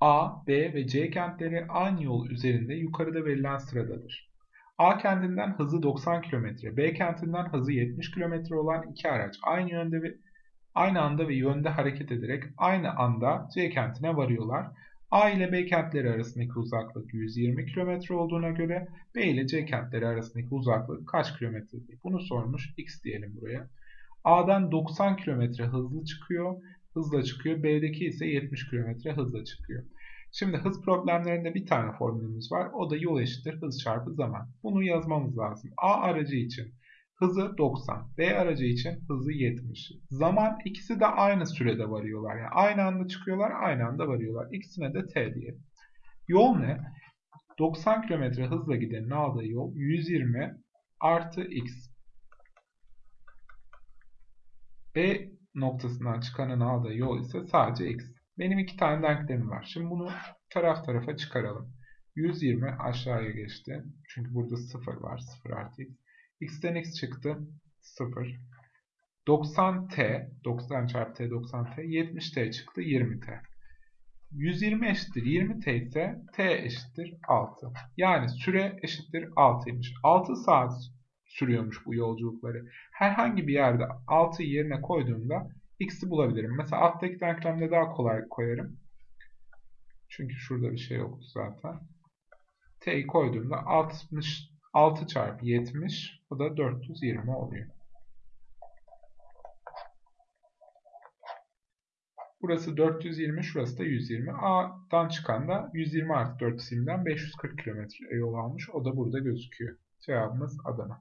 A, B ve C kentleri aynı yol üzerinde yukarıda verilen sıradadır. A kentinden hızı 90 km, B kentinden hızı 70 km olan iki araç aynı yönde ve aynı anda ve yönde hareket ederek aynı anda C kentine varıyorlar. A ile B kentleri arasındaki uzaklık 120 km olduğuna göre B ile C kentleri arasındaki uzaklık kaç kilometredir? Bunu sormuş. X diyelim buraya. A'dan 90 km hızlı çıkıyor, hızla çıkıyor. B'deki ise 70 km hızla çıkıyor. Şimdi hız problemlerinde bir tane formülümüz var. O da yol eşittir hız çarpı zaman. Bunu yazmamız lazım. A aracı için hızı 90, B aracı için hızı 70. Zaman ikisi de aynı sürede varıyorlar. Yani aynı anda çıkıyorlar, aynı anda varıyorlar. İkisine de T diyelim. Yol ne? 90 km hızla gidenin aldığı yol 120 artı x. B noktasından çıkanın aldığı yol ise sadece x. Benim iki tane denklemim var. Şimdi bunu taraf tarafa çıkaralım. 120 aşağıya geçti. Çünkü burada 0 var. 0 artı x. x'ten x çıktı. 0. 90t, 90 çarpı t 90t, 70t çıktı 20t. 120 eşittir 20t ise t eşittir 6. Yani süre eşittir 6'ymış. 6 saat sürüyormuş bu yolculukları. Herhangi bir yerde 6'yı yerine koyduğumda x'i bulabilirim. Mesela alttaki denklemde daha kolay koyarım. Çünkü şurada bir şey yoktu zaten. t'yi koyduğumda 60, 6 çarpı 70 o da 420 oluyor. Burası 420, şurası da 120. A'dan çıkan da 120 artı 420'den 540 km yol almış. O da burada gözüküyor. Cevabımız Adana.